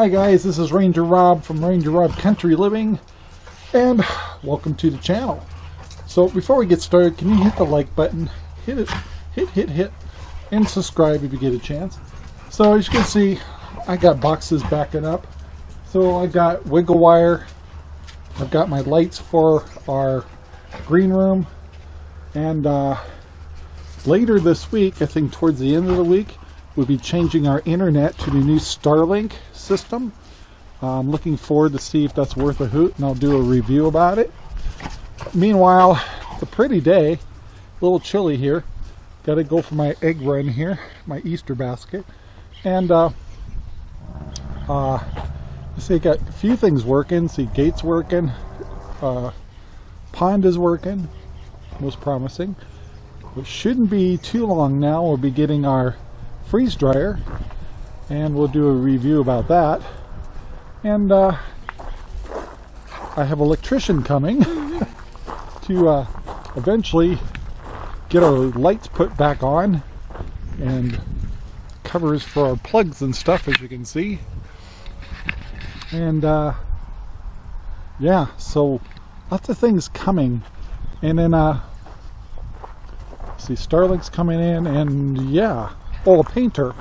Hi guys, this is Ranger Rob from Ranger Rob Country Living and welcome to the channel. So before we get started, can you hit the like button, hit it, hit, hit, hit, and subscribe if you get a chance. So as you can see, I got boxes backing up. So I got wiggle wire, I've got my lights for our green room, and uh, later this week, I think towards the end of the week, we'll be changing our internet to the new Starlink system. I'm looking forward to see if that's worth a hoot and I'll do a review about it. Meanwhile, it's a pretty day, a little chilly here. Got to go for my egg run here, my Easter basket. And uh, uh, see, got a few things working. See, gates working, uh, pond is working, most promising. It shouldn't be too long now. We'll be getting our freeze dryer and we'll do a review about that. And uh, I have electrician coming to uh, eventually get our lights put back on and covers for our plugs and stuff as you can see. And uh, yeah so lots of things coming. And then uh see Starlink's coming in and yeah oh a painter.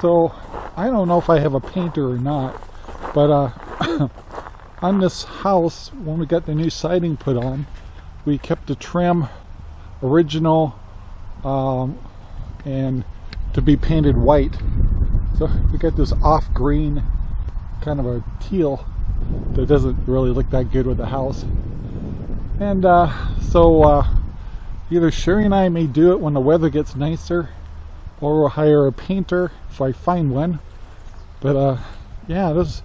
So I don't know if I have a painter or not but uh, on this house when we got the new siding put on we kept the trim original um, and to be painted white. So we got this off green kind of a teal that doesn't really look that good with the house. And uh, so uh, either Sherry and I may do it when the weather gets nicer or we'll hire a painter if I find one. But uh, yeah, there's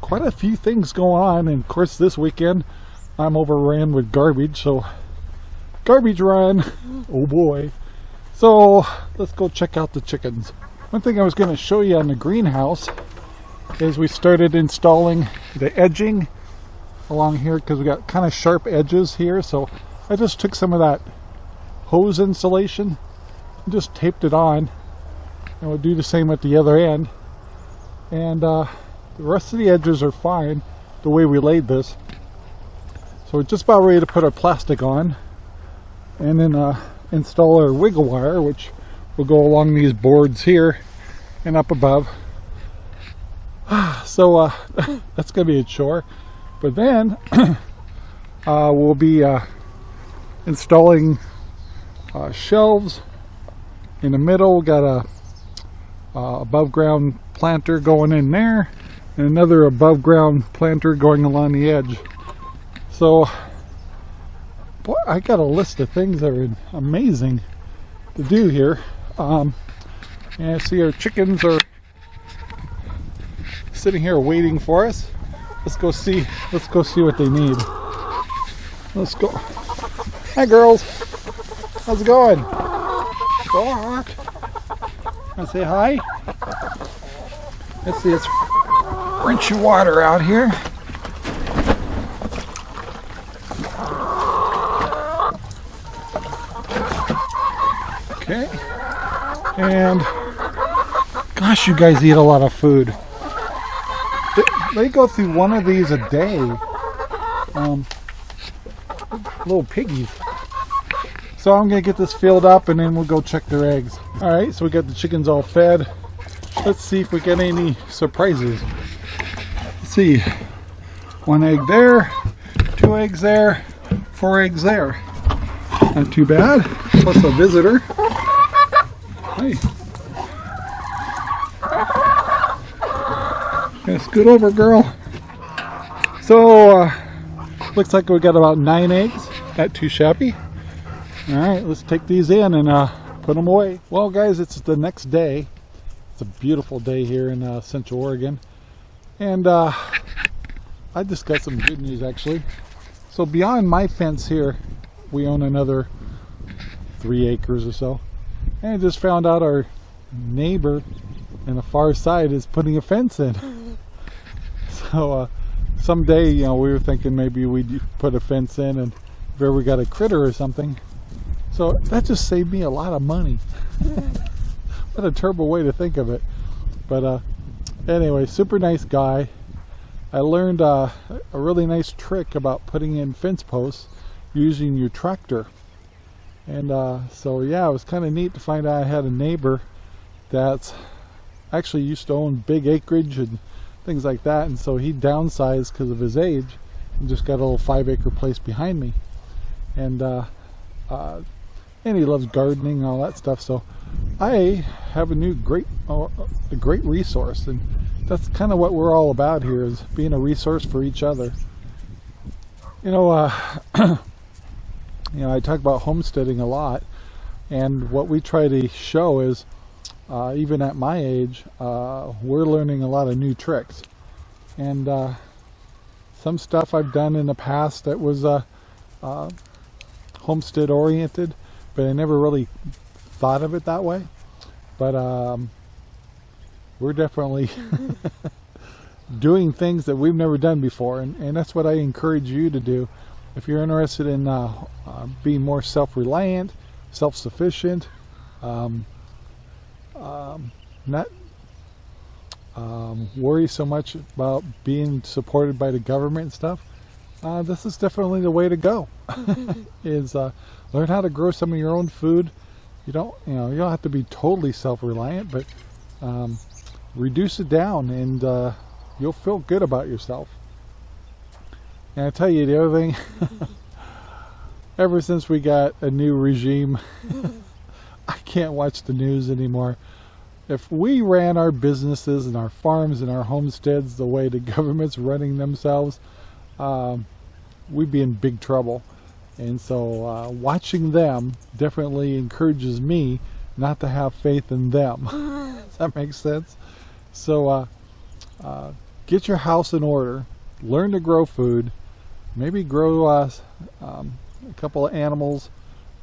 quite a few things going on. And of course, this weekend I'm overran with garbage, so garbage run. Oh boy. So let's go check out the chickens. One thing I was going to show you on the greenhouse is we started installing the edging along here because we got kind of sharp edges here. So I just took some of that hose insulation just taped it on. And we'll do the same at the other end. And uh, the rest of the edges are fine the way we laid this. So we're just about ready to put our plastic on. And then uh, install our wiggle wire which will go along these boards here and up above. So uh, that's gonna be a chore. But then uh, we'll be uh, installing uh, shelves in the middle got a uh, above ground planter going in there and another above ground planter going along the edge. So boy, I got a list of things that are amazing to do here. Um, and I see our chickens are sitting here waiting for us. Let's go see let's go see what they need. Let's go. Hi girls. How's it going Go Wanna say hi? Let's see, it's rinshy water out here. Okay. And gosh, you guys eat a lot of food. They, they go through one of these a day. Um, little piggies. So I'm to get this filled up and then we'll go check their eggs. Alright, so we got the chickens all fed. Let's see if we get any surprises. Let's see. One egg there, two eggs there, four eggs there. Not too bad. Plus a visitor. Hey. Yeah, scoot over, girl. So, uh, looks like we got about nine eggs. Not too shabby. All right, let's take these in and uh, put them away. Well, guys, it's the next day. It's a beautiful day here in uh, Central Oregon. And uh, I just got some good news, actually. So beyond my fence here, we own another three acres or so. And I just found out our neighbor in the far side is putting a fence in. so uh, someday, you know, we were thinking maybe we'd put a fence in and if ever got a critter or something, so that just saved me a lot of money. what a terrible way to think of it. But uh, anyway, super nice guy. I learned uh, a really nice trick about putting in fence posts using your tractor. And uh, so yeah, it was kind of neat to find out I had a neighbor that's actually used to own big acreage and things like that. And so he downsized because of his age and just got a little five acre place behind me. And uh, uh, and he loves gardening and all that stuff. So I have a new great, uh, a great resource, and that's kind of what we're all about here is being a resource for each other. You know, uh, you know, I talk about homesteading a lot, and what we try to show is, uh, even at my age, uh, we're learning a lot of new tricks, and uh, some stuff I've done in the past that was uh, homestead oriented, but I never really thought of it that way. But um, we're definitely doing things that we've never done before, and, and that's what I encourage you to do. If you're interested in uh, uh, being more self-reliant, self-sufficient, um, um, not um, worry so much about being supported by the government and stuff, uh, this is definitely the way to go. is uh, learn how to grow some of your own food. You don't, you know, you don't have to be totally self-reliant, but um, reduce it down, and uh, you'll feel good about yourself. And I tell you, the other thing, ever since we got a new regime, I can't watch the news anymore. If we ran our businesses and our farms and our homesteads the way the government's running themselves, um, we'd be in big trouble. And so uh, watching them definitely encourages me not to have faith in them. Does that make sense? So uh, uh, get your house in order. Learn to grow food. Maybe grow uh, um, a couple of animals.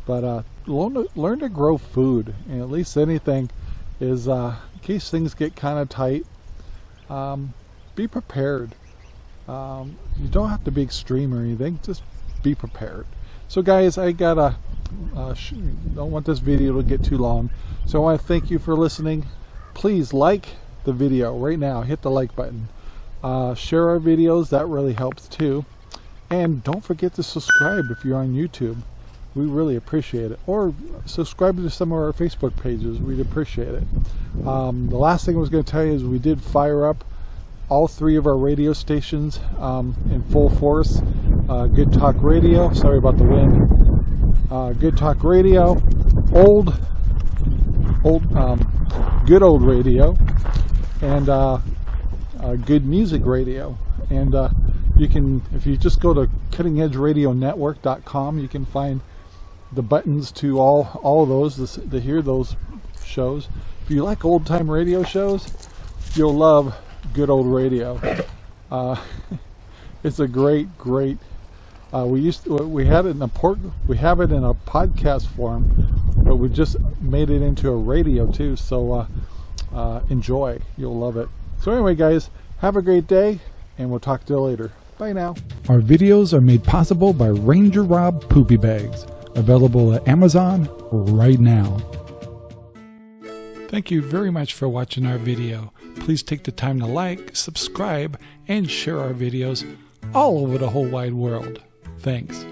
But uh, learn, to, learn to grow food. And at least anything is, uh, in case things get kind of tight, um, be prepared. Um, you don't have to be extreme or anything. Just be prepared. So guys, I gotta, uh, don't want this video to get too long. So I want to thank you for listening. Please like the video right now. Hit the like button. Uh, share our videos. That really helps too. And don't forget to subscribe if you're on YouTube. We really appreciate it. Or subscribe to some of our Facebook pages. We'd appreciate it. Um, the last thing I was going to tell you is we did fire up all three of our radio stations um, in full force. Uh, Good Talk Radio, sorry about the wind. Uh, Good Talk Radio, old, old, um, good old radio, and uh, uh Good Music Radio. And uh, you can, if you just go to cuttingedgeradionetwork.com, you can find the buttons to all all of those to, to hear those shows. If you like old time radio shows, you'll love good old radio. Uh, it's a great, great. Uh, we used to, we had it in a port, we have it in a podcast form, but we just made it into a radio too. So uh, uh, enjoy, you'll love it. So anyway, guys, have a great day, and we'll talk to you later. Bye now. Our videos are made possible by Ranger Rob Poopy Bags, available at Amazon right now. Thank you very much for watching our video. Please take the time to like, subscribe, and share our videos all over the whole wide world. Thanks.